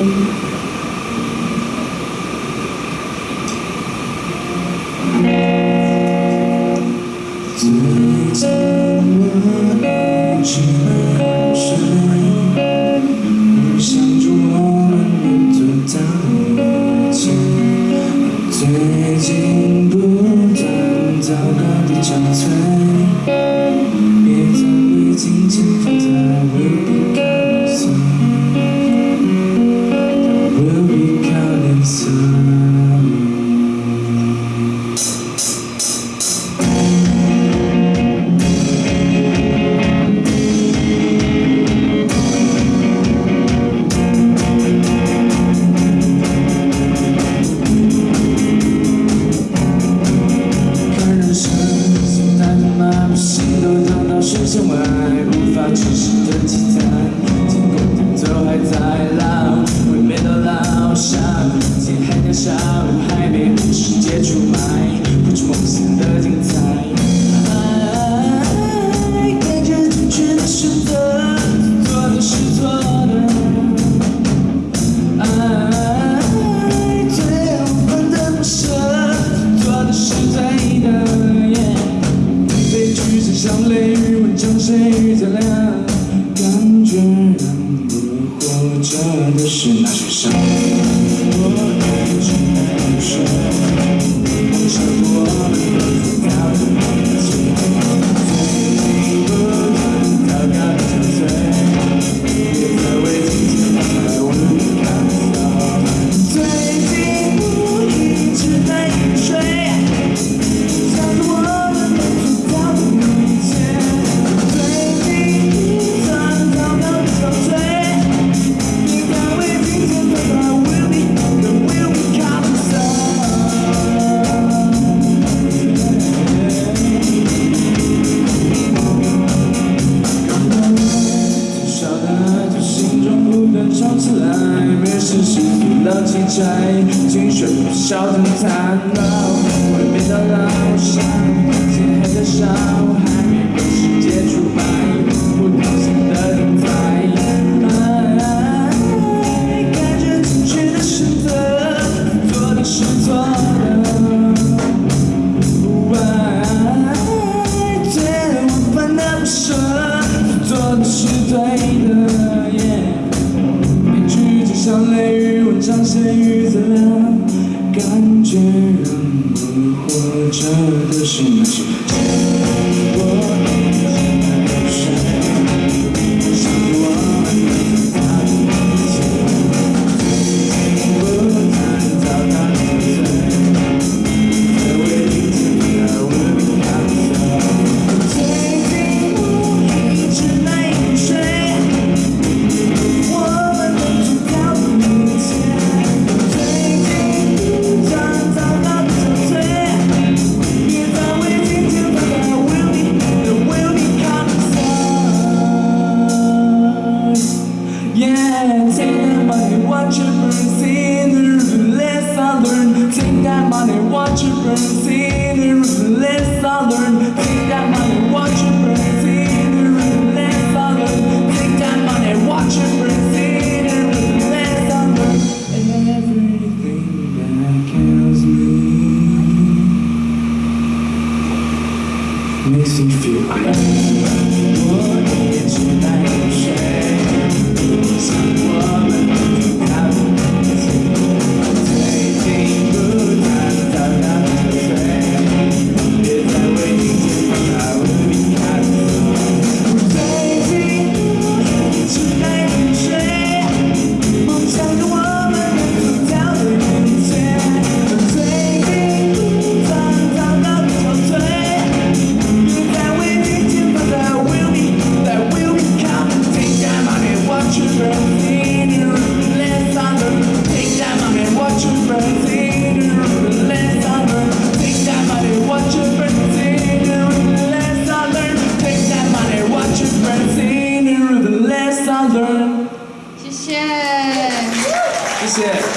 Amen. 生外无法诠释的凄惨。Solutions. 唱起来，没实现的期待，青春不晓得残烂。会面的老乡，心黑的少，还没开始接触，不讨喜的人才。爱，感觉正确的选择，做的是错的。爱，却无法的不舍，做的是对的。像雷雨吻像细雨的感觉。makes me feel alive. What is life? That's.